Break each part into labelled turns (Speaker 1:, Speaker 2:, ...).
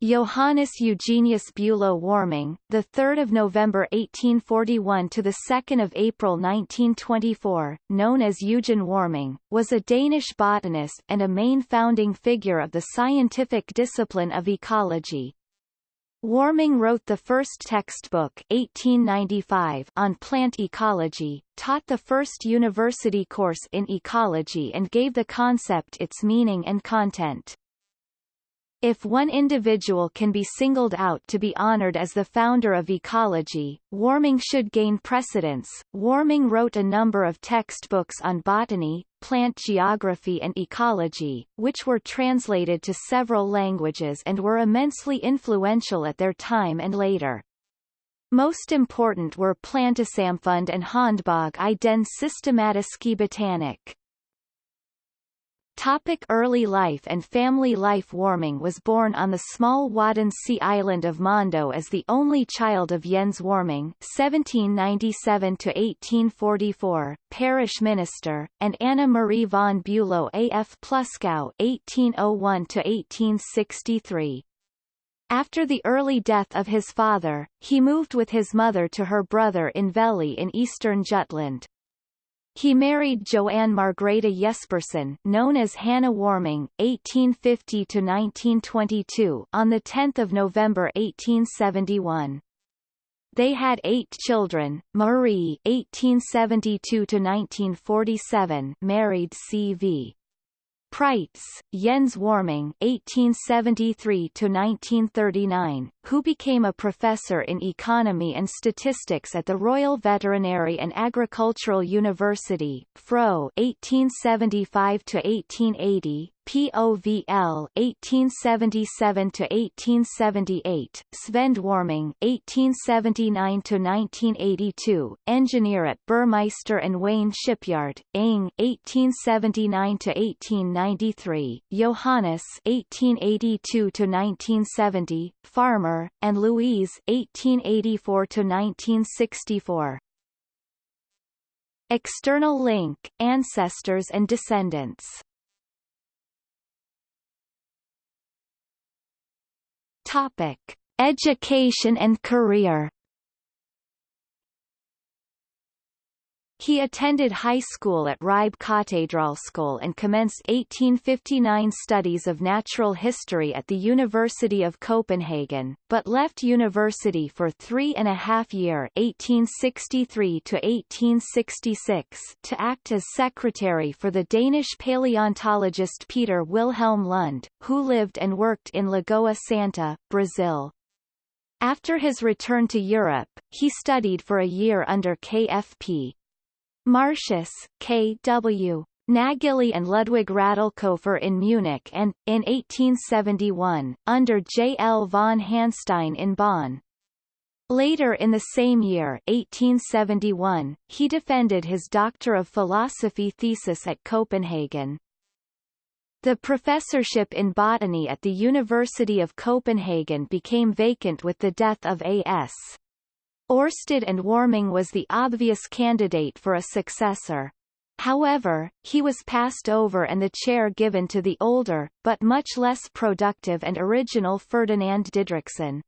Speaker 1: Johannes Eugenius Bülow Warming, the 3rd of November 1841 to the 2nd of April 1924, known as Eugen Warming, was a Danish botanist and a main founding figure of the scientific discipline of ecology. Warming wrote the first textbook 1895 on plant ecology, taught the first university course in ecology and gave the concept its meaning and content. If one individual can be singled out to be honored as the founder of ecology, Warming should gain precedence. Warming wrote a number of textbooks on botany, plant geography and ecology, which were translated to several languages and were immensely influential at their time and later. Most important were Plantesamfund and Håndbog i den systematiske botanik. Topic early life and family life Warming was born on the small Wadden Sea island of Mandø as the only child of Jens Warming (1797–1844), parish minister, and Anna Marie von Bülow A.F. Pluskow (1801–1863). After the early death of his father, he moved with his mother to her brother in Vejle in eastern Jutland. He married Joanne Margrethe Jespersen, known as Hannah Warming, 1850 to 1922, on 10 November 1871. They had eight children. Marie 1872 to 1947, married C.V. Preitz, Jens Warming (1873–1939), who became a professor in economy and statistics at the Royal Veterinary and Agricultural University, Fro (1875–1880), POVL 1877 to 1878, Svend Warming 1879 to 1982, engineer at Burmeister and Wain Shipyard, Ing 1879 to 1893, Johannes 1882 to 1970, farmer, and Louise 1884 to 1964. External link, ancestors and descendants Topic: Education and career. He attended high school at Ribe Katedralskole and commenced 1859 studies of natural history at the University of Copenhagen, but left university for three and a half year 1863 to 1866 to act as secretary for the Danish paleontologist Peter Wilhelm Lund, who lived and worked in Lagoa Santa, Brazil. After his return to Europe, he studied for a year under KFP, Martius, K.W. Nägeli and Ludwig Radlkofer in Munich and, in 1871, under J. L. von Hanstein in Bonn. Later in the same year 1871, he defended his Doctor of Philosophy thesis at Copenhagen. The professorship in botany at the University of Copenhagen became vacant with the death of A.S. Ørsted and Warming was the obvious candidate for a successor. However, he was passed over and the chair given to the older, but much less productive and original Ferdinand Didrichsen.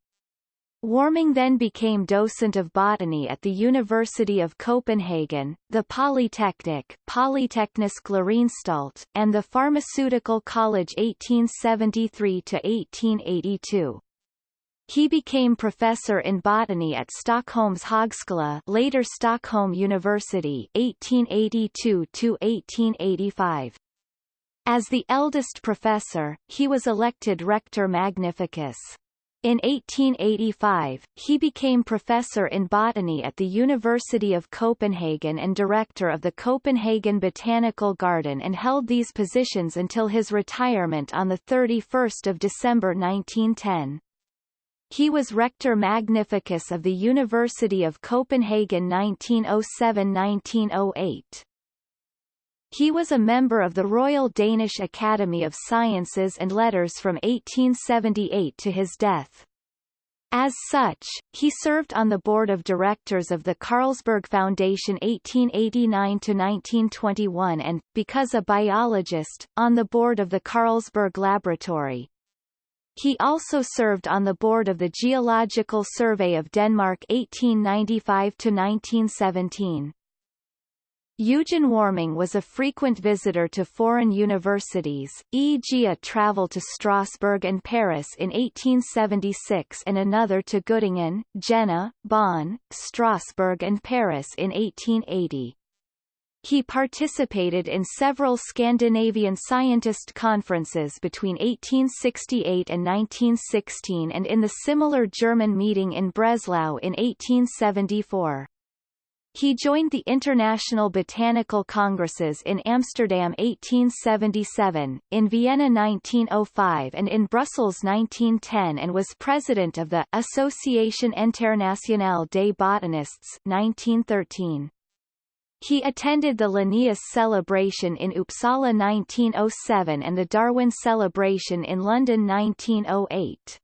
Speaker 1: Warming then became docent of botany at the University of Copenhagen, the Polytechnic Polyteknisk Læreanstalt, and the Pharmaceutical College 1873–1882. He became professor in botany at Stockholm's Högskola later Stockholm University 1882-1885. As the eldest professor, he was elected Rector Magnificus. In 1885, he became professor in botany at the University of Copenhagen and director of the Copenhagen Botanical Garden and held these positions until his retirement on 31 December 1910. He was Rector Magnificus of the University of Copenhagen 1907–1908. He was a member of the Royal Danish Academy of Sciences and Letters from 1878 to his death. As such, he served on the board of directors of the Carlsberg Foundation 1889-1921 and, because a biologist, on the board of the Carlsberg Laboratory. He also served on the board of the Geological Survey of Denmark 1895-1917. Eugen Warming was a frequent visitor to foreign universities, e.g. a travel to Strasbourg and Paris in 1876 and another to Göttingen, Jena, Bonn, Strasbourg and Paris in 1880. He participated in several Scandinavian scientist conferences between 1868 and 1916 and in the similar German meeting in Breslau in 1874. He joined the International Botanical Congresses in Amsterdam 1877, in Vienna 1905 and in Brussels 1910 and was president of the Association Internationale des Botanistes 1913. He attended the Linnaeus celebration in Uppsala 1907 and the Darwin celebration in London 1908.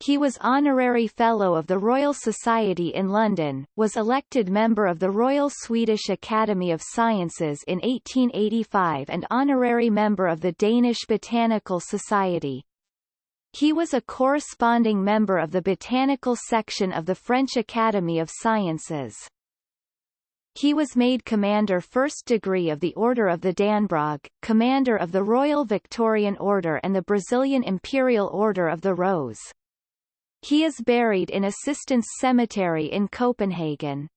Speaker 1: He was Honorary Fellow of the Royal Society in London, was elected member of the Royal Swedish Academy of Sciences in 1885 and honorary member of the Danish Botanical Society. He was a corresponding member of the botanical section of the French Academy of Sciences. He was made Commander First Degree of the Order of the Dannebrog, Commander of the Royal Victorian Order and the Brazilian Imperial Order of the Rose. He is buried in Assistens Cemetery in Copenhagen.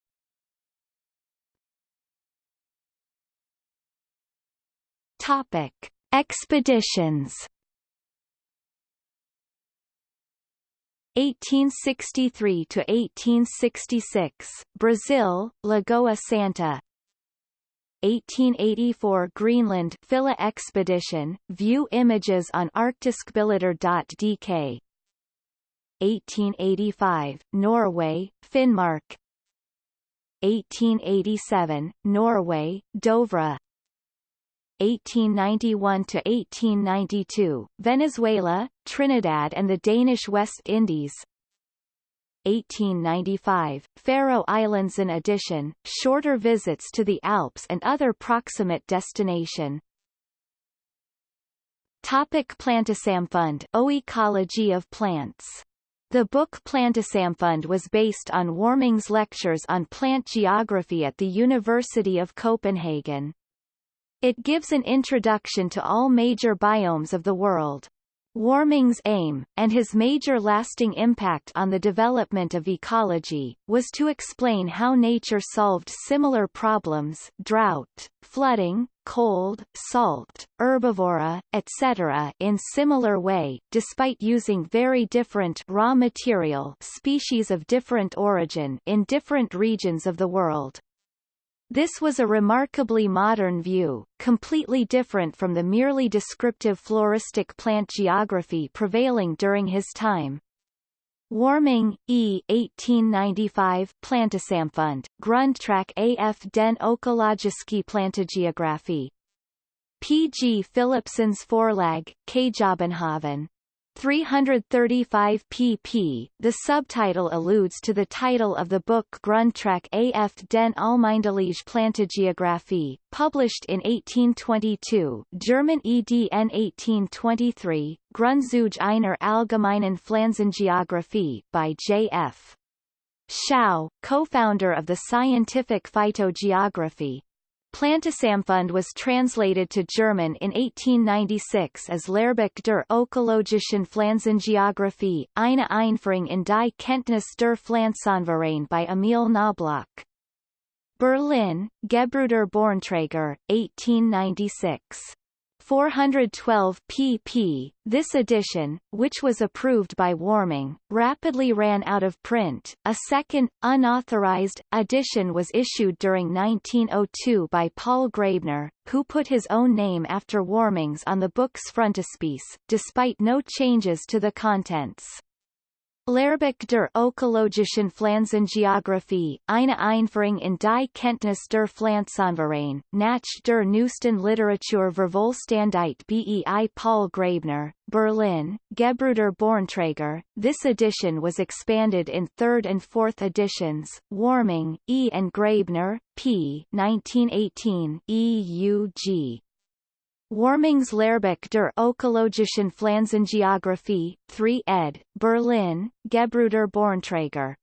Speaker 1: Topic: Expeditions. 1863 to 1866, Brazil, Lagoa Santa. 1884 Greenland Fylla expedition, view images on arctisbilder.dk 1885, Norway, Finnmark. 1887, Norway, Dovre 1891–1892, Venezuela, Trinidad and the Danish West Indies. 1895, Faroe Islands in addition, shorter visits to the Alps and other proximate destination. Topic Plantesamfund O Ecology of plants. The book Plantesamfund was based on Warming's lectures on plant geography at the University of Copenhagen. It gives an introduction to all major biomes of the world. Warming's aim, and his major lasting impact on the development of ecology, was to explain how nature solved similar problems drought, flooding, cold, salt, herbivora, etc. in similar way, despite using very different raw material species of different origin in different regions of the world. This was a remarkably modern view, completely different from the merely descriptive floristic plant geography prevailing during his time. Warming, E. 1895 Plantesamfund, Grundtræk af den økologiske plantegeografi. P. G. Philipsens Forlag, Kjøbenhavn. 335 pp. The subtitle alludes to the title of the book Grundtræk af den Almindelige Plantegeographie, published in 1822 German EDN 1823, Grundzüge einer allgemeinen Pflanzengeographie by J.F. Schouw, co-founder of the Scientific Phytogeography, Plantesamfund was translated to German in 1896 as Lehrbuch der ökologischen Pflanzengeographie, eine Einführung in die Kenntnis der Pflanzenverein by Emil Knobloch. Berlin, Gebr. Bornträger, 1896. 412 pp. This edition, which was approved by Warming, rapidly ran out of print. A second, unauthorized, edition was issued during 1902 by Paul Graebner, who put his own name after Warming's on the book's frontispiece, despite no changes to the contents. Lehrbuch der ökologischen Pflanzengeographie, eine Einführung in die Kenntnis der Pflanzenverein, nach der neuesten Literatur Vervollständigt bei Paul Graebner, Berlin, Gebr. Bornträger. This edition was expanded in third and fourth editions, Warming, E. and Graebner, p. 1918, EUG. Warmingslehrbücher der ökologischen Pflanzengeographie, 3 ed., Berlin, Gebruder Bornträger.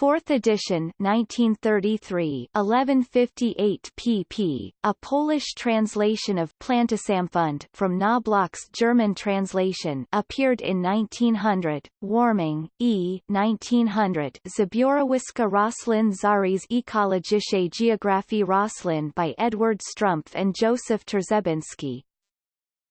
Speaker 1: 4th edition 1933 1158 pp. A Polish translation of Plantesamfund from Knobloch's German translation appeared in 1900. Warming, E. 1900 Zbiorowiska Roslin Zaries Ekologische Geographie Roslin by Edward Strumpf and Joseph Trzebinski.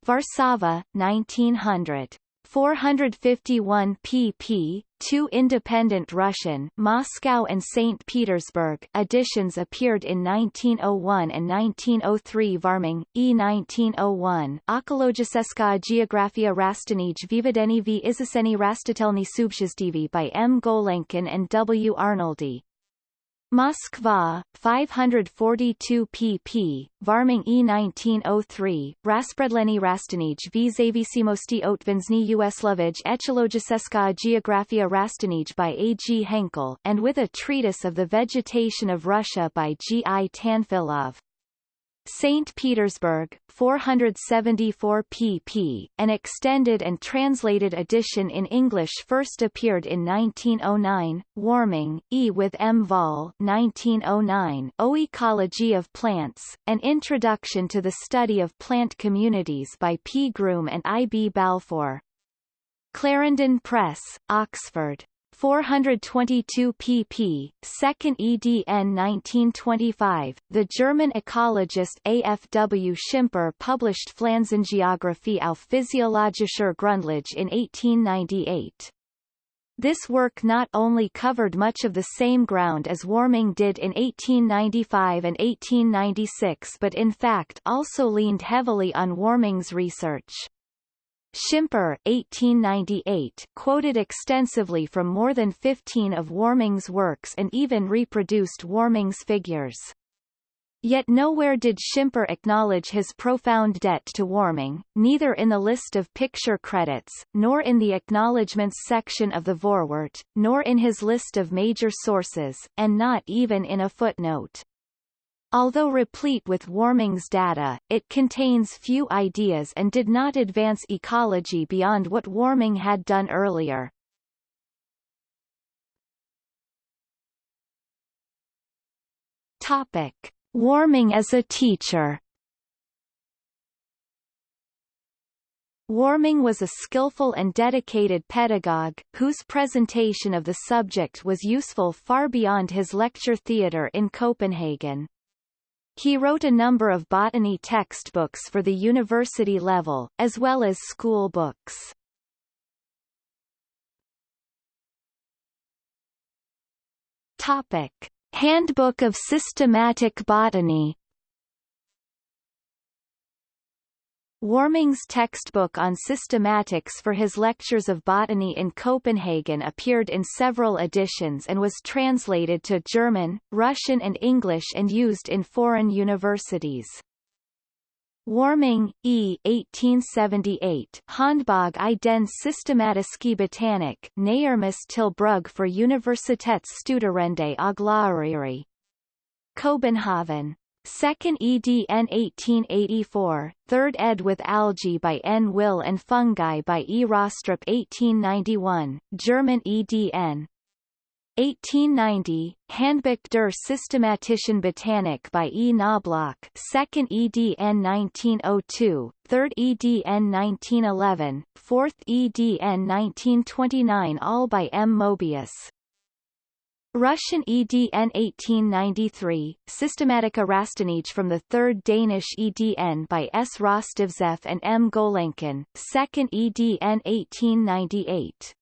Speaker 1: Warszawa, 1900. 451 pp. Two independent Russian Moscow and St. Petersburg editions appeared in 1901 and 1903 Varming, E. 1901 Ekologicheska geografia Rastanij Vivedeni v Izaseni Rastatelny Subshizdivi by M. Golenkin and W. Arnoldi. Moskva, 542 pp. Varming E 1903, Raspredleni Rastanij v Zavisimosti Otvensny Uslovij Ecologiseska Geografia Rastanij by A. G. Henkel and with a treatise of the vegetation of Russia by G. I. Tanfilov. St. Petersburg, 474 pp. An extended and translated edition in English first appeared in 1909. Warming, E. with M. Vahl. 1909. O Ecology of Plants, An Introduction to the Study of Plant Communities by P. Groom and I. B. Balfour. Clarendon Press, Oxford. 422 pp. 2nd edn 1925, the German ecologist A.F.W. Schimper published Pflanzengeographie auf physiologischer Grundlage in 1898. This work not only covered much of the same ground as Warming did in 1895 and 1896 but in fact also leaned heavily on Warming's research. Schimper 1898 quoted extensively from more than 15 of Warming's works and even reproduced Warming's figures. Yet nowhere did Schimper acknowledge his profound debt to Warming, neither in the list of picture credits, nor in the acknowledgements section of the Vorwort, nor in his list of major sources, and not even in a footnote. Although replete with Warming's data, it contains few ideas and did not advance ecology beyond what Warming had done earlier. Topic. Warming as a teacher Warming was a skillful and dedicated pedagogue, whose presentation of the subject was useful far beyond his lecture theatre in Copenhagen. He wrote a number of botany textbooks for the university level, as well as school books. Topic. Handbook of Systematic Botany Warming's textbook on systematics for his lectures of botany in Copenhagen appeared in several editions and was translated to German, Russian and English and used in foreign universities. Warming, E. 1878 Handbog i den systematiske botanik Nærmest til brug for Universitetsstuderende og lærere. Copenhagen. 2nd EDN 1884, 3rd ed. with Algae by N. Wille and Fungi by E. Rostrup 1891, German EDN. 1890, Handbuch der Systematischen Botanik by E. Knobloch 2nd EDN 1902, 3rd EDN 1911, 4th EDN 1929 all by M. Mobius. Russian EDN 1893, Systematika Rastanij from the 3rd Danish EDN by S. Rostovtsev and M. Golenkin, 2nd EDN 1898.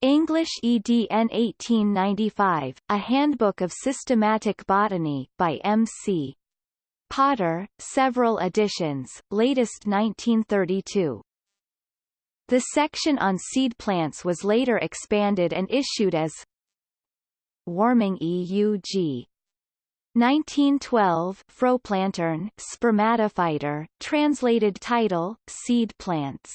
Speaker 1: English EDN 1895, A Handbook of Systematic Botany, by M. C. Potter, several editions, latest 1932. The section on seed plants was later expanded and issued as Warming EUG 1912 Frøplanteren, Spermatophyter, translated title, Seed Plants.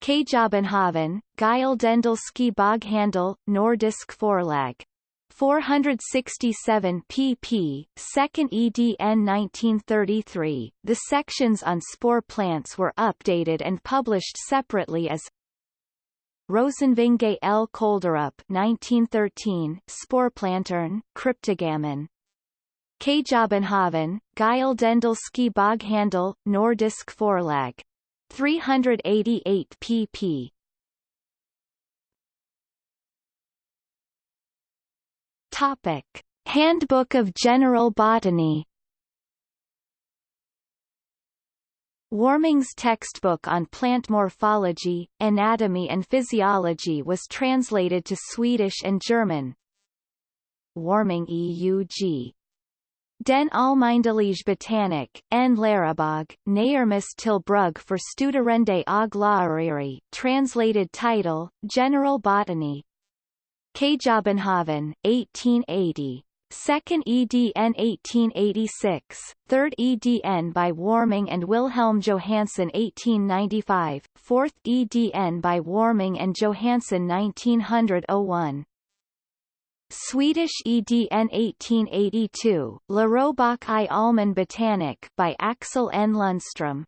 Speaker 1: Kjøbenhavn, Geil Dendelski Boghandel, Nordisk Forlag. 467 pp. 2nd edn 1933. The sections on spore plants were updated and published separately as Rosenvinge L. Kolderup 1913, Sporplantern, Cryptogammon. Kjøbenhavn, Geil Dendelski Boghandel, Nordisk Forlag. 388 pp. Topic. Handbook of General Botany Warming's textbook on plant morphology, anatomy and physiology was translated to Swedish and German. Warming EUG Den Almindelige Botanik, en Lärobog, Nærmest til brug for Studerende og Lærere, translated title, General Botany. Kjøbenhavn, 1880. Second EDN 1886, Third EDN by Warming and Wilhelm Johannsen 1895, Fourth EDN by Warming and Johannsen 1901. Swedish EDN 1882, Lärobok i Allmän Botanik by Axel N. Lundström.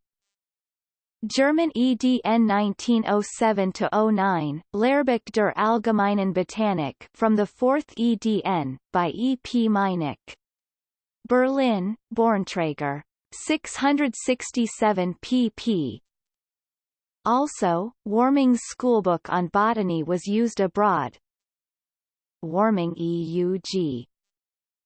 Speaker 1: German EDN 1907-09, Lehrbuch der Allgemeinen Botanik from the 4th EDN, by E. P. Meinecke. Berlin, Bornträger. 667 pp. Also, Warming's schoolbook on botany was used abroad. Warming EUG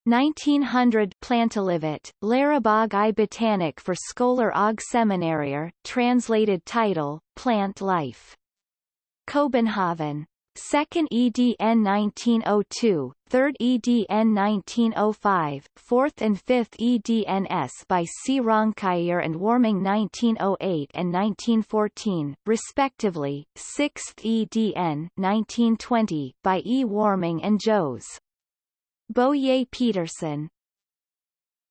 Speaker 1: 1900 Plantelivet, Lärobog i Botanik for Scholar og Seminarier, translated title, Plant Life. Copenhagen. 2nd EDN 1902, 3rd EDN 1905, 4th and 5th EDNS by C. Raunkiær and Warming 1908 and 1914, respectively, 6th EDN 1920 by E. Warming and Jos. Boye Petersen.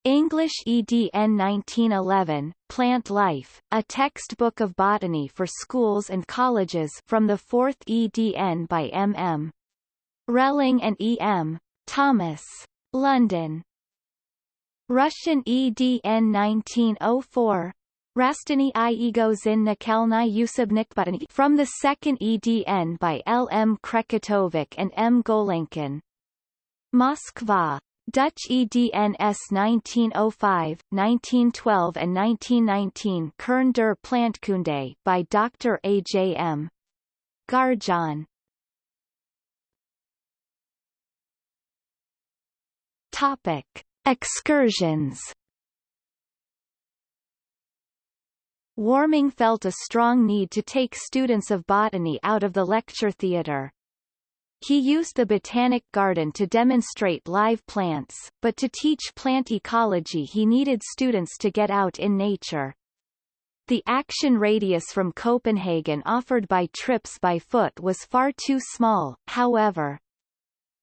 Speaker 1: English EDN 1911, Plant Life, a textbook of botany for schools and colleges from the 4th EDN by M.M. Rehling and E.M. Thomas. London. Russian EDN 1904, Rastiny i Egozin Nakelny Botany from the 2nd EDN by L. M. Krekatovic and M. Golenkin. Moskva. Dutch EDNS 1905, 1912 and 1919 Kern der Plantkunde by Dr. A. J. M. Garjeanne. Topic. Excursions Warming felt a strong need to take students of botany out of the lecture theatre. He used the Botanic Garden to demonstrate live plants, but to teach plant ecology he needed students to get out in nature. The action radius from Copenhagen offered by trips by foot was far too small, however.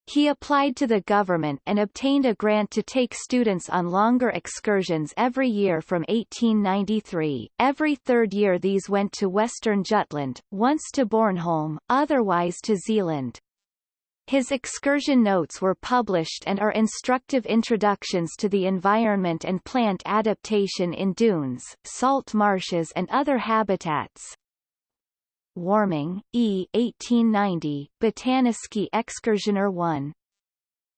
Speaker 1: He applied to the government and obtained a grant to take students on longer excursions every year from 1893. Every third year these went to western Jutland, once to Bornholm, otherwise to Zealand. His excursion notes were published and are instructive introductions to the environment and plant adaptation in dunes, salt marshes and other habitats. Warming, E. 1890, Botaniske Excursioner 1.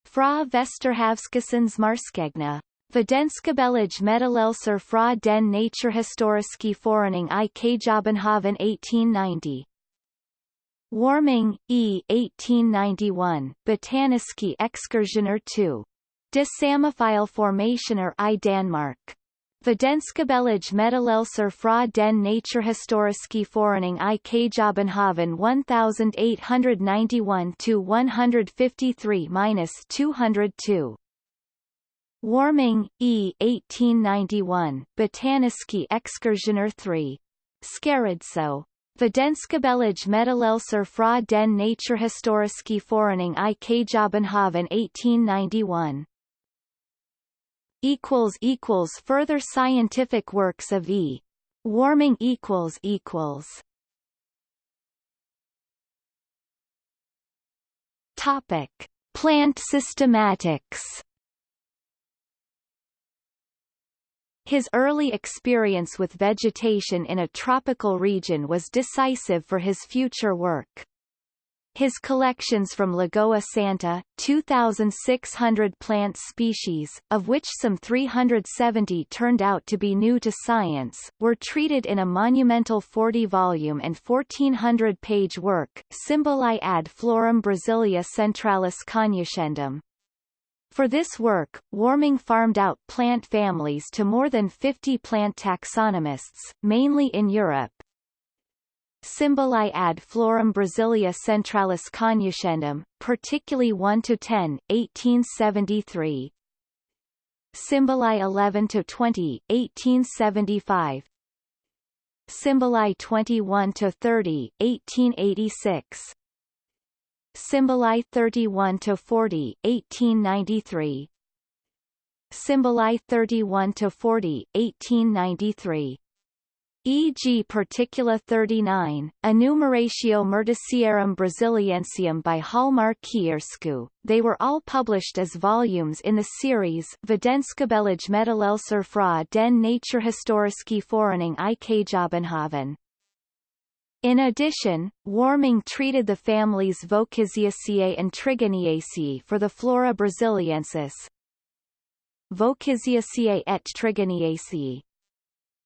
Speaker 1: Fra Vesterhavskessens Marskegna. Videnskabelig meddelelser fra den Naturhistoriske Forening i Kjøbenhavn 1890. Warming, E. 1891, Botaniske Excursioner 2. De Samophile Formationer i Danmark. Videnskabelig meddelelser fra den Naturhistoriske Forening i Kjøbenhavn 1881-153-202. Warming, E. 1891, Botaniske Excursioner 3. Skarridsø. Videnskabelig meddelelser fra den Naturhistoriske Forening i Kjøbenhavn 1891 equals equals further scientific works of E. Warming equals equals. Topic. Plant systematics His early experience with vegetation in a tropical region was decisive for his future work. His collections from Lagoa Santa, 2,600 plant species, of which some 370 turned out to be new to science, were treated in a monumental 40-volume and 1,400-page work, Symbolae ad Floram Brasilia Centralis Cognoscendum. For this work, Warming farmed out plant families to more than 50 plant taxonomists, mainly in Europe, Symbolae ad Floram Brasilia Centralis Cognoscendum, particularly 1 to 10, 1873. Symbolae 11 to 20, 1875. Symbolae 21 to 30, 1886. Symbolae 31 to 40, 1893. Symbolae 31 to 40, 1893 e.g. Particula 39, Enumeratio Myrticiarum Brasiliensium by Hjalmar Kiærskou. They were all published as volumes in the series Vetenskapelig Meddelelser fra den Naturhistoriske Forening i Kjøbenhavn. In addition, Warming treated the families Vochysiaceae and Trigoniaceae for the Flora Brasiliensis. Vochysiaceae et Trigoniaceae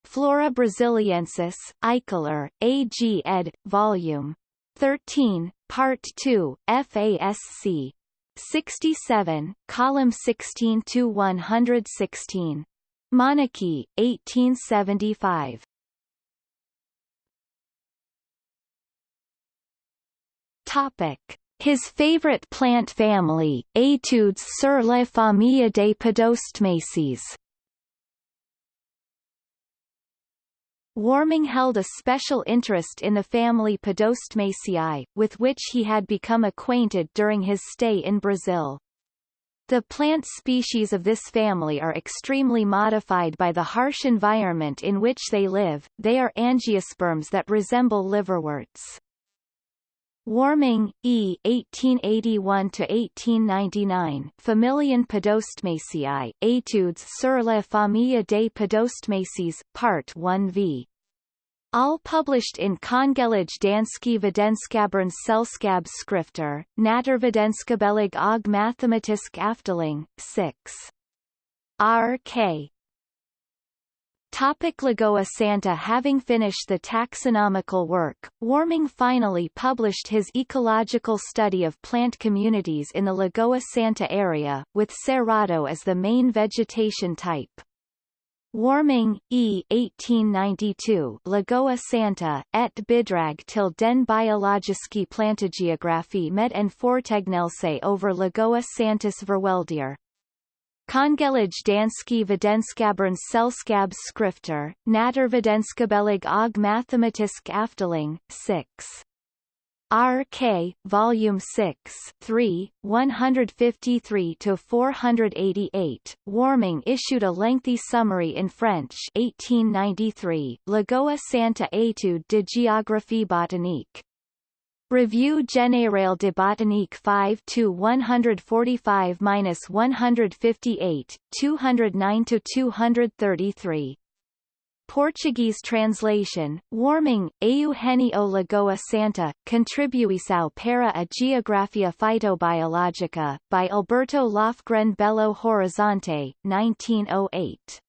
Speaker 1: Flora Brasiliensis, Eichler, A.G. ed., Vol. 13, Part 2, FASC. 67, column 16 to 116. Monarchy, 1875. Topic. His favorite plant family, Etudes sur la famille des Podostemaceae. Warming held a special interest in the family Podostemaceae, with which he had become acquainted during his stay in Brazil. The plant species of this family are extremely modified by the harsh environment in which they live, they are angiosperms that resemble liverworts. Warming, E. 1881–1899 Familien Podostemaceae, Etudes sur la famille des Podostemaceae, Part 1 v. All published in Kongelige Danske Videnskabernes Selskab Skrifter, Naturvidenskabelig og Mathematisk Afdeling, 6. R.K. Topic Lagoa Santa Having finished the taxonomical work, Warming finally published his ecological study of plant communities in the Lagoa Santa area, with Cerrado as the main vegetation type. Warming, E. 1892 Lagoa Santa, et bidrag til den biologiske plantegeographie med en fortegnelse over Lagoa Santas Verweldier. Kongelige Danske Videnskabernes Selskab Skrifter, Naturvidenskabelig og Mathematisk Afdeling, 6. RK, Volume 6, 3, 153-488. Warming issued a lengthy summary in French 1893, Lagoa Santa Etude de Géographie Botanique. Revue Générale de Botanique 5 to 145-158, 209 to 233. Portuguese translation, Warming, Eugenio Lagoa Santa, Contribuição para a Geografia Phytobiológica, by Alberto Lofgren Belo Horizonte, 1908.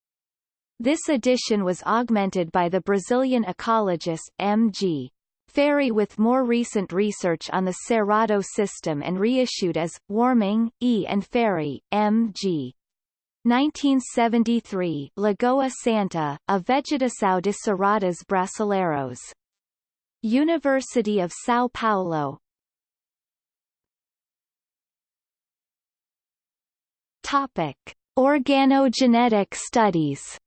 Speaker 1: This edition was augmented by the Brazilian ecologist M.G. Ferri with more recent research on the Cerrado system and reissued as, Warming, E. and Ferri, M.G. 1973 Lagoa Santa, a Vegetação de Cerrados Brasileiros. University of São Paulo. Topic. Organogenetic studies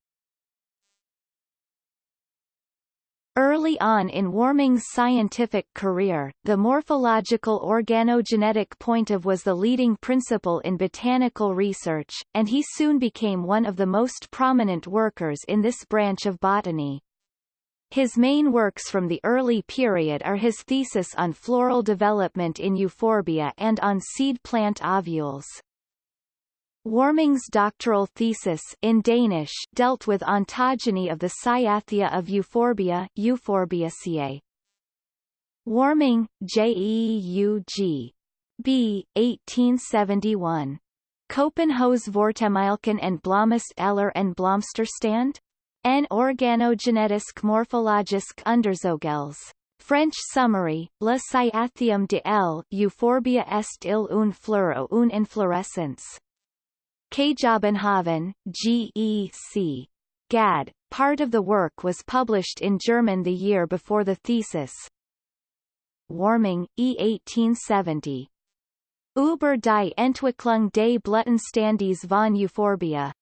Speaker 1: Early on in Warming's scientific career, the morphological organogenetic point of was the leading principle in botanical research, and he soon became one of the most prominent workers in this branch of botany. His main works from the early period are his thesis on floral development in euphorbia and on seed plant ovules. Warming's doctoral thesis in Danish dealt with ontogeny of the cyathia of euphorbia Euphorbiaceae. Warming, J. E. U. G. B. 1871. Copenhaus Vortemilken and Blomus Eller and Blomsterstand? En organogenetisk morphologisk underzogels. French summary, Le Cyathium de L. Euphorbia est il une fleur ou une inflorescence. Kjabenhaven, G.E.C. Gad. Part of the work was published in German the year before the thesis. Warming, E. 1870. Über die Entwicklung des Blütenstandes von Euphorbia.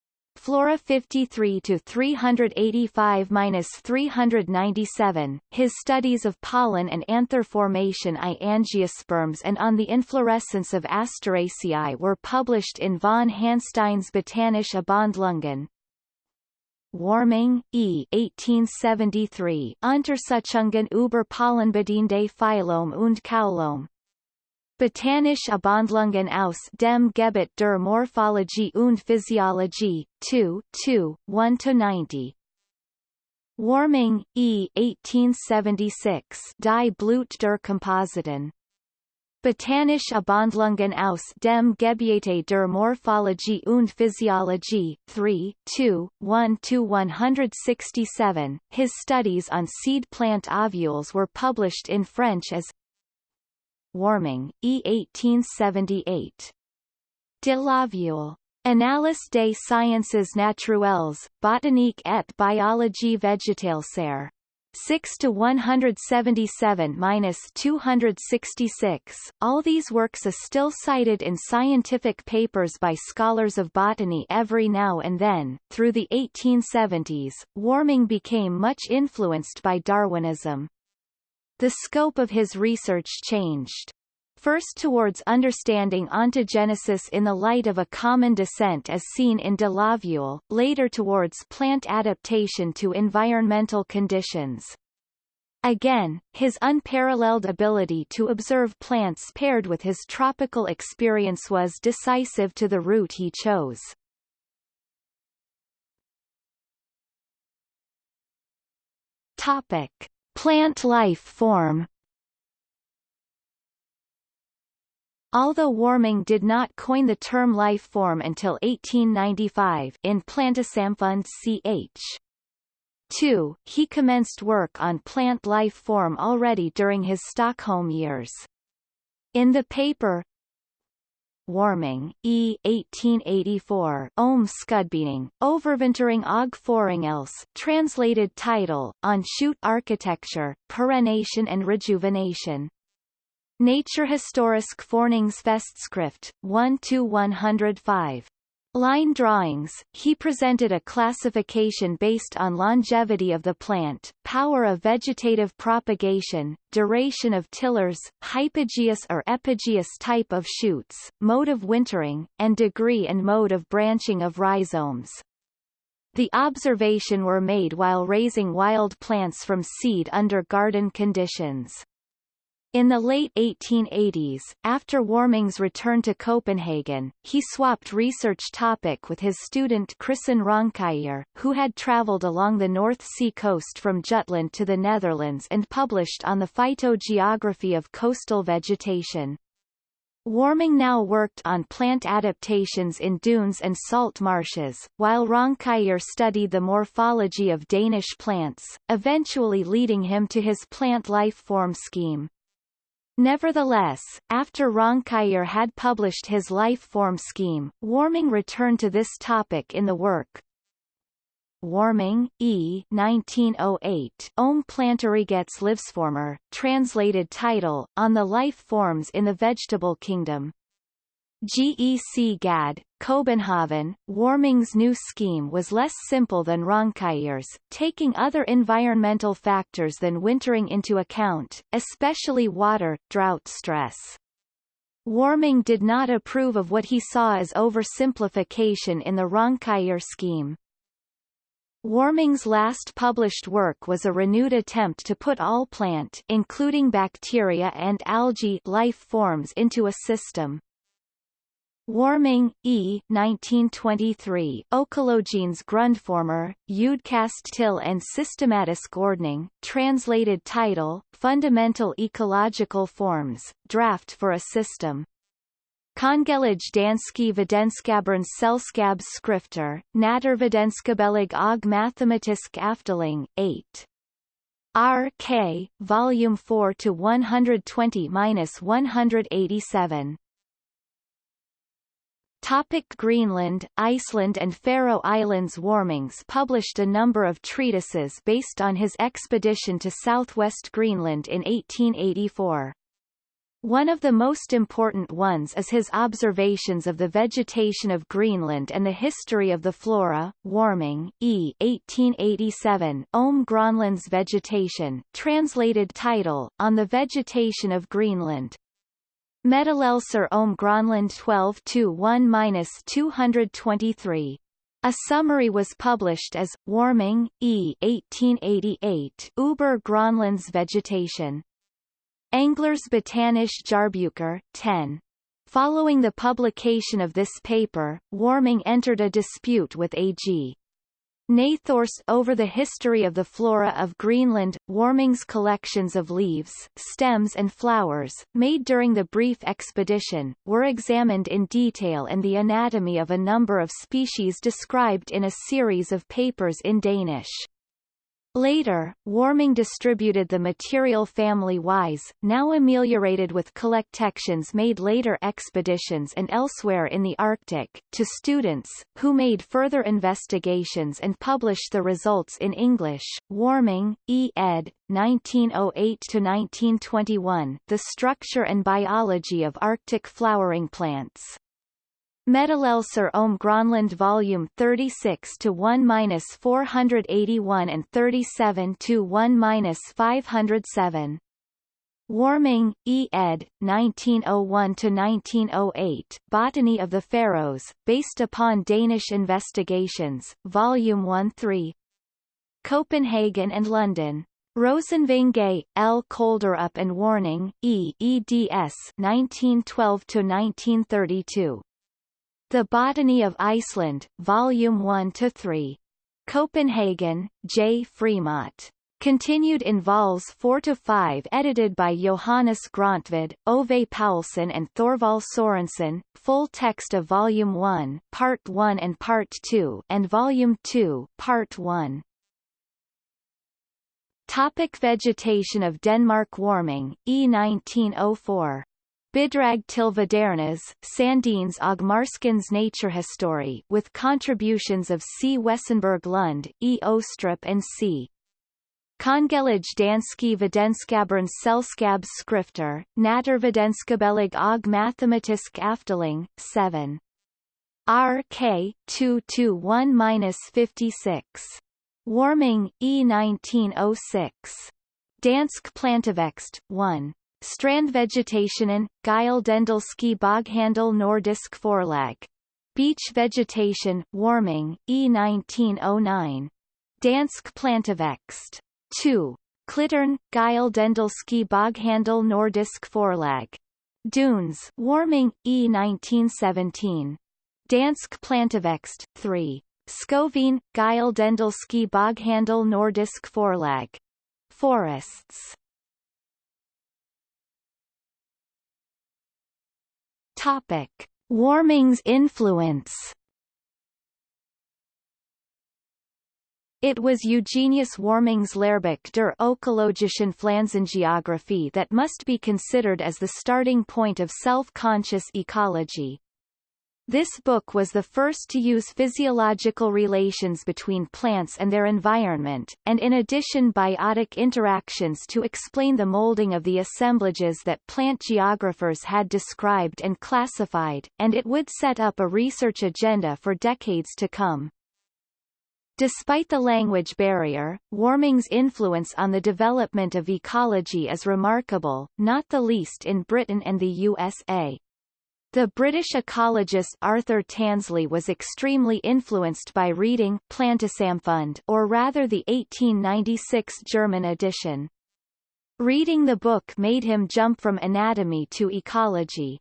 Speaker 1: Flora 53 to 385-397, his studies of pollen and anther formation I angiosperms and on the inflorescence of Asteraceae were published in von Hanstein's Botanische Abhandlungen. Warming, E. 1873 Untersuchungen über Pollenbedingte Phylum und Kaulum. Botanische Abhandlungen aus dem Gebiet der Morphologie und Physiologie, 2, 2, 1-90. Warming, E. 1876 Die Blut der Kompositen. Botanische Abhandlungen aus dem Gebiete der Morphologie und Physiologie, 3, 2, 1-167. His studies on seed plant ovules were published in French as Warming, E. 1878. De l'ovule. Annales des sciences naturelles, botanique et biologie végétale ser. 6 to 177-266. All these works are still cited in scientific papers by scholars of botany every now and then. Through the 1870s, warming became much influenced by Darwinism. The scope of his research changed. First towards understanding ontogenesis in the light of a common descent as seen in de l'ovule, later towards plant adaptation to environmental conditions. Again, his unparalleled ability to observe plants paired with his tropical experience was decisive to the route he chose. Topic. Plant life form Although Warming did not coin the term life form until 1895 in Plantesamfund ch. 2, he commenced work on plant life form already during his Stockholm years. In the paper Warming, E. 1884, Om Skudbening, Overvintering og Foringels, translated title, On Shoot Architecture, Perennation and Rejuvenation. Naturhistorisk Forskningsfestskrift, 1-105. Line drawings, he presented a classification based on longevity of the plant, power of vegetative propagation, duration of tillers, hypogeous or epigeous type of shoots, mode of wintering, and degree and mode of branching of rhizomes. The observation were made while raising wild plants from seed under garden conditions. In the late 1880s, after Warming's return to Copenhagen, he swapped research topic with his student Christen Raunkiær, who had travelled along the North Sea coast from Jutland to the Netherlands and published on the phytogeography of coastal vegetation. Warming now worked on plant adaptations in dunes and salt marshes, while Raunkiær studied the morphology of Danish plants, eventually leading him to his plant life form scheme. Nevertheless, after Raunkiær had published his life form scheme, Warming returned to this topic in the work Warming, E. 1908, Om Planterigets Livsformer, translated title, On the Life Forms in the Vegetable Kingdom. GEC GAD, Copenhagen, Warming's new scheme was less simple than Raunkiær's, taking other environmental factors than wintering into account, especially water, drought stress. Warming did not approve of what he saw as oversimplification in the Raunkiær scheme. Warming's last published work was a renewed attempt to put all plant including bacteria and algae life forms into a system. Warming, E. 1923, Ökologiens grundformer, Udkast till and systematisk ordning, translated title, Fundamental Ecological Forms, Draft for a System. Kongelij danski vetenskabernes selskabs skrifter, naturvetenskabelig og mathematisk afdeling, 8. R. K. Volume 4 to 120-187. Topic Greenland, Iceland and Faroe Islands Warmings published a number of treatises based on his expedition to southwest Greenland in 1884. One of the most important ones is his observations of the vegetation of Greenland and the history of the flora, warming, e. 1887, Om Grönlands Vegetation, translated title, On the Vegetation of Greenland. Meddelelser om Grönland 12-1-223. A summary was published as, Warming, E. 1888, Uber Grönlands Vegetation. Englers Botanische Jahrbucher, 10. Following the publication of this paper, Warming entered a dispute with A.G. Nathorst over the history of the flora of Greenland, Warming's collections of leaves, stems and flowers, made during the brief expedition, were examined in detail and the anatomy of a number of species described in a series of papers in Danish. Later, Warming distributed the material family-wise, now ameliorated with collectections made later expeditions and elsewhere in the Arctic, to students, who made further investigations and published the results in English. Warming, E. ed. 1908-1921, The Structure and Biology of Arctic Flowering Plants. Meddelelser om Grönland Volume 36 to 1-481 and 37 to 1-507. Warming, E. ed. 1901-1908, Botany of the Faroes, based upon Danish investigations, Volume 1-3. Copenhagen and London. Rosenvinge, L. Kolderup and Warming, E. eds 1912-1932. The Botany of Iceland, Volume 1 to 3. Copenhagen, J. Frimodt. Continued in vols 4 to 5 edited by Johannes Grøntved, Ove Paulsen and Thorvald Sorensen, full text of Volume 1, Part 1 and Part 2 and Volume 2, Part 1. Topic vegetation of Denmark Warming, E1904 Bidrag til Vadernes, Sandenes og Marskens Naturhistorie with contributions of C. Wesenberg Lund, E. Ostrup and C. Kongelige danske videnskabernes selskabs skrifter, naturvidenskabelig og mathematisk afdeling, 7. RK 221-56. Warming, E. 1906. Dansk Plantevækst, 1. Strandvegetationen, Gyldendalske Boghandel Nordisk Forlag. Beach Vegetation, Warming, E. 1909. Dansk Plantevækst. 2. Klitterne, Gyldendalske Boghandel Nordisk Forlag. Dunes, Warming, E. 1917. Dansk Plantevækst. 3. Skovene, Gyldendalske Boghandel Nordisk Forlag. Forests. Topic: Warming's influence. It was Eugenius Warming's Lehrbuch der ökologischen Pflanzengeographie that must be considered as the starting point of self-conscious ecology. This book was the first to use physiological relations between plants and their environment, and in addition biotic interactions to explain the molding of the assemblages that plant geographers had described and classified, and it would set up a research agenda for decades to come. Despite the language barrier, warming's influence on the development of ecology is remarkable, not the least in Britain and the USA. The British ecologist Arthur Tansley was extremely influenced by reading Plantesamfund or rather the 1896 German edition. Reading the book made him jump from anatomy to ecology.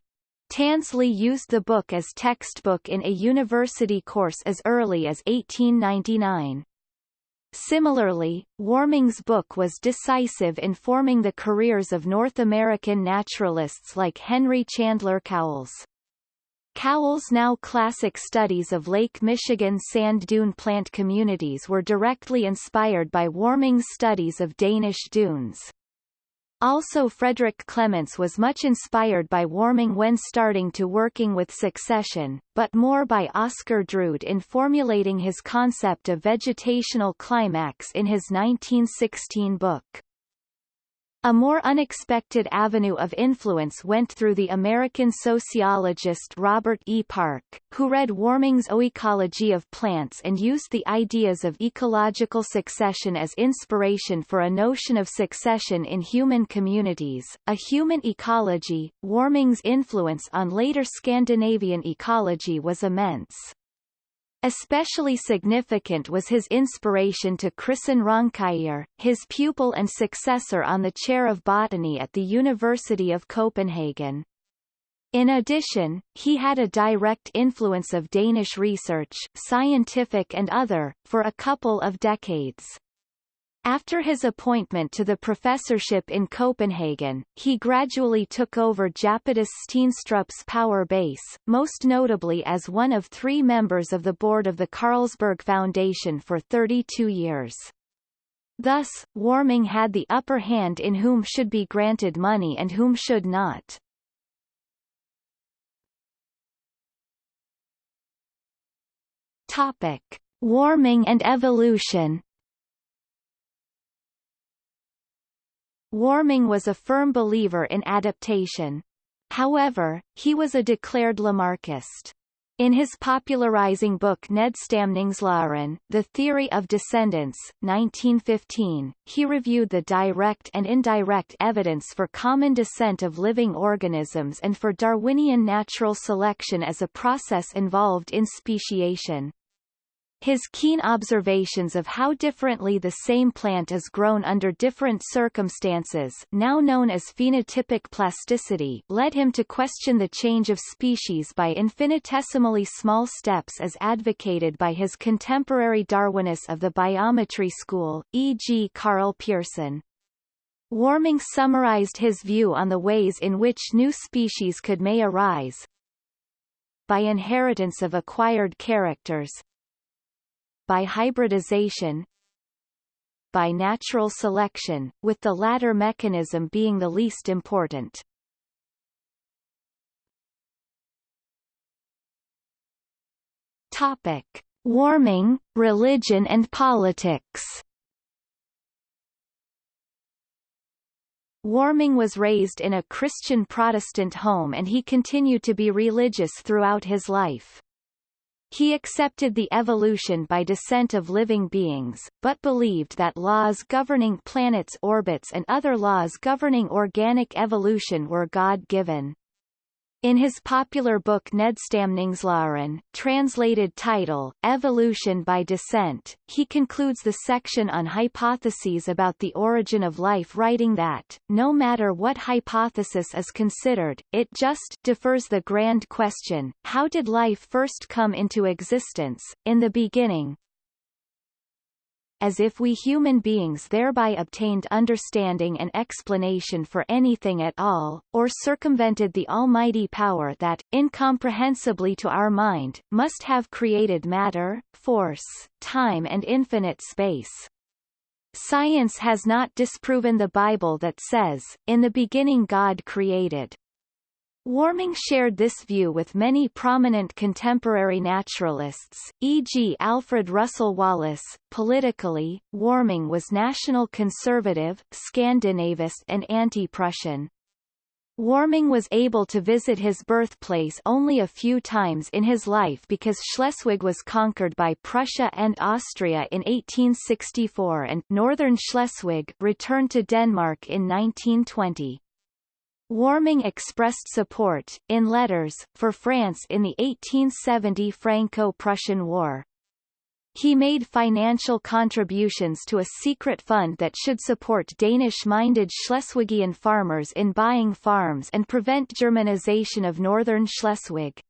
Speaker 1: Tansley used the book as textbook in a university course as early as 1899. Similarly, Warming's book was decisive in forming the careers of North American naturalists like Henry Chandler Cowles. Cowles' now classic studies of Lake Michigan sand dune plant communities were directly inspired by Warming's studies of Danish dunes. Also Frederick Clements was much inspired by Warming when starting to working with succession, but more by Oscar Drude in formulating his concept of vegetational climax in his 1916 book. A more unexpected avenue of influence went through the American sociologist Robert E. Park, who read Warming's Oecology of Plants and used the ideas of ecological succession as inspiration for a notion of succession in human communities. A human ecology, Warming's influence on later Scandinavian ecology was immense. Especially significant was his inspiration to Christian Raunkiær, his pupil and successor on the chair of botany at the University of Copenhagen. In addition, he had a direct influence of Danish research scientific and other, for a couple of decades. After his appointment to the professorship in Copenhagen, he gradually took over Japetus Steenstrup's power base, most notably as one of three members of the board of the Carlsberg Foundation for 32 years. Thus, Warming had the upper hand in whom should be granted money and whom should not. Topic. Warming and evolution Warming was a firm believer in adaptation. However, he was a declared Lamarckist. In his popularizing book Nedstamningslæren, The Theory of Descendants, 1915, he reviewed the direct and indirect evidence for common descent of living organisms and for Darwinian natural selection as a process involved in speciation. His keen observations of how differently the same plant is grown under different circumstances now known as phenotypic plasticity led him to question the change of species by infinitesimally small steps as advocated by his contemporary Darwinists of the biometry school, e.g. Karl Pearson. Warming summarized his view on the ways in which new species could may arise, by inheritance of acquired characters, by hybridization by natural selection, with the latter mechanism being the least important. Topic. Warming, religion and politics Warming was raised in a Christian Protestant home and he continued to be religious throughout his life. He accepted the evolution by descent of living beings, but believed that laws governing planets' orbits and other laws governing organic evolution were God-given. In his popular book Nedstamningslæren, translated title, Evolution by Descent, he concludes the section on hypotheses about the origin of life writing that, no matter what hypothesis is considered, it just defers the grand question, how did life first come into existence, in the beginning, as if we human beings thereby obtained understanding and explanation for anything at all, or circumvented the almighty power that, incomprehensibly to our mind, must have created matter, force, time and infinite space. Science has not disproven the Bible that says, in the beginning God created. Warming shared this view with many prominent contemporary naturalists, e.g. Alfred Russel Wallace. Politically, Warming was national conservative, Scandinavist and anti-Prussian. Warming was able to visit his birthplace only a few times in his life because Schleswig was conquered by Prussia and Austria in 1864 and Northern Schleswig returned to Denmark in 1920. Warming expressed support, in letters, for France in the 1870 Franco-Prussian War. He made financial contributions to a secret fund that should support Danish-minded Schleswigian farmers in buying farms and prevent Germanization of northern Schleswig.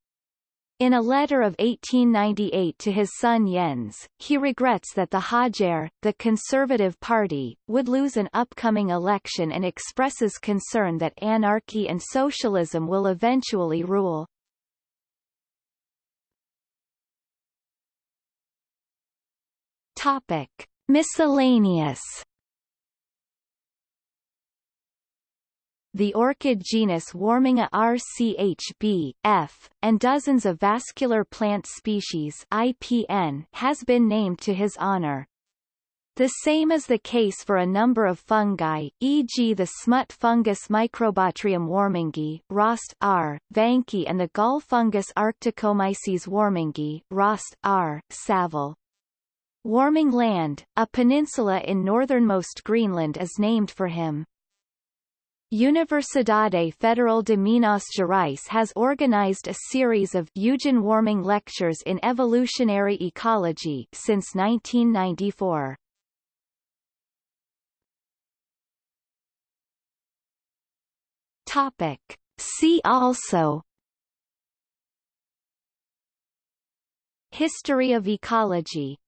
Speaker 1: In a letter of 1898 to his son Jens, he regrets that the Højre, the Conservative Party, would lose an upcoming election and expresses concern that anarchy and socialism will eventually rule. Topic: Miscellaneous. The orchid genus Warmingia rchb F, and dozens of vascular plant species IPN has been named to his honor. The same is the case for a number of fungi, e.g. the smut fungus Microbotryum warmingi, Rost R. Vánky and the gall fungus Arcticomyces warmingi, Rost R. Saville. Warming Land, a peninsula in northernmost Greenland is named for him. Universidade Federal de Minas Gerais has organized a series of Eugen Warming lectures in evolutionary ecology since 1994. Topic. See also History of ecology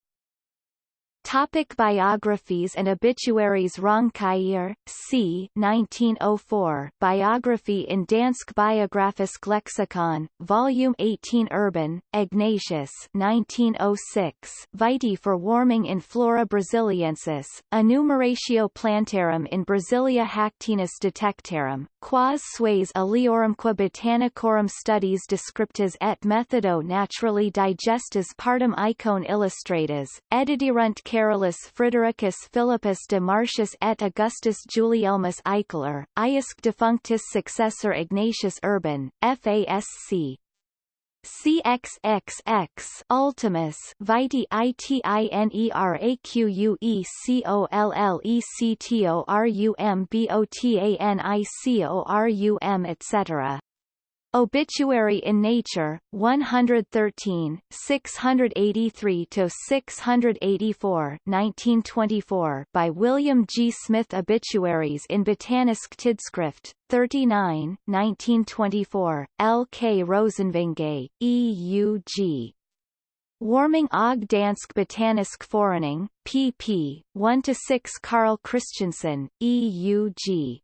Speaker 1: Topic biographies and obituaries Roncaillier, c. 1904 Biography in Dansk Biografisk Lexicon, Volume 18 Urban, Ignatius 1906 Vitae for warming in Flora Brasiliensis, Enumeratio Plantarum in Brasilia Hactenus Detectarum, Quas sues aliorumque botanicorum studies descriptas et methodo naturally digestis partum icon illustratas, ediderunt Carolus Fridericus Philippus de Martius et Augustus Guilelmus Eichler, Iusc defunctus successor Ignatius Urban, FASC. CXXX Ultimus Vitae ITINERAQUECOLLECTORUMBOTANICORUM etc. Obituary in Nature, 113, 683 to 684, 1924 by William G. Smith Obituaries in Botanisk Tidskrift, 39 1924, L. K. Rosenvinge, E. U. G. Warming og Dansk Botanisk Forening, pp. 1 to 6, Carl Christensen, E. U. G.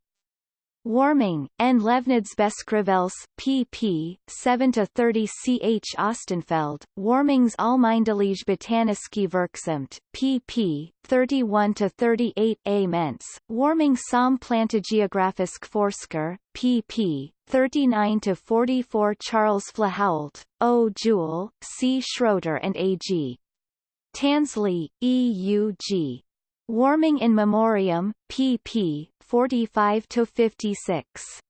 Speaker 1: Warming, N. Levnedsbeskrivelse, pp. 7-30 ch. Ostenfeld, Warmings Almindelige Botaniske Werksamt, pp. 31-38 A. Mentz, Warming som Plantegeografisk Forsker, pp. 39-44 Charles Flahault, O. Jewell, C. Schroeder and A. G. Tansley, E. U. G. Warming in Memoriam, pp. 45 to 56.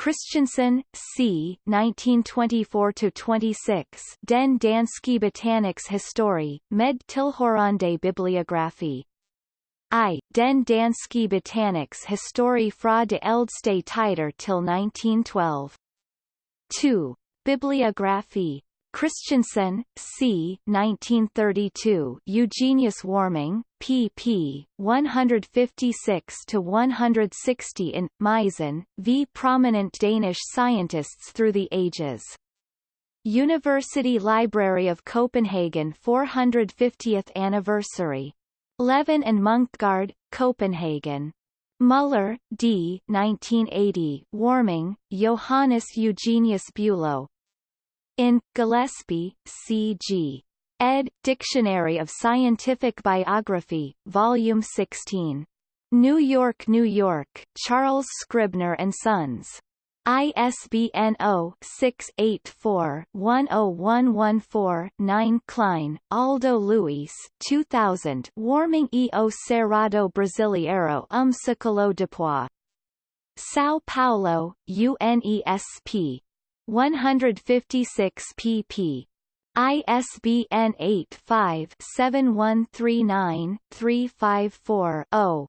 Speaker 1: Christensen, C. 1924 to 26. Den danske Botaniks Historie, med tilhørende bibliografi. I. Den danske Botaniks Historie fra de ældste tider til 1912. 2. Bibliography Christensen, C. 1932. Eugenius Warming, pp. 156 to 160 in, Meisen, v. Prominent Danish Scientists Through the Ages. University Library of Copenhagen 450th Anniversary. Levin and Munksgaard, Copenhagen. Muller, D. 1980. Warming, Johannes Eugenius Bülow, in, Gillispie, C.G. Ed. Dictionary of Scientific Biography, Volume 16. New York, New York, Charles Scribner and Sons. ISBN 0-684-10114-9 Klein, Aldo Luis 2000 Warming e o Cerrado Brasileiro um Ciclo Depois. São Paulo, UNESP. 156 pp. ISBN 85-7139-354-0.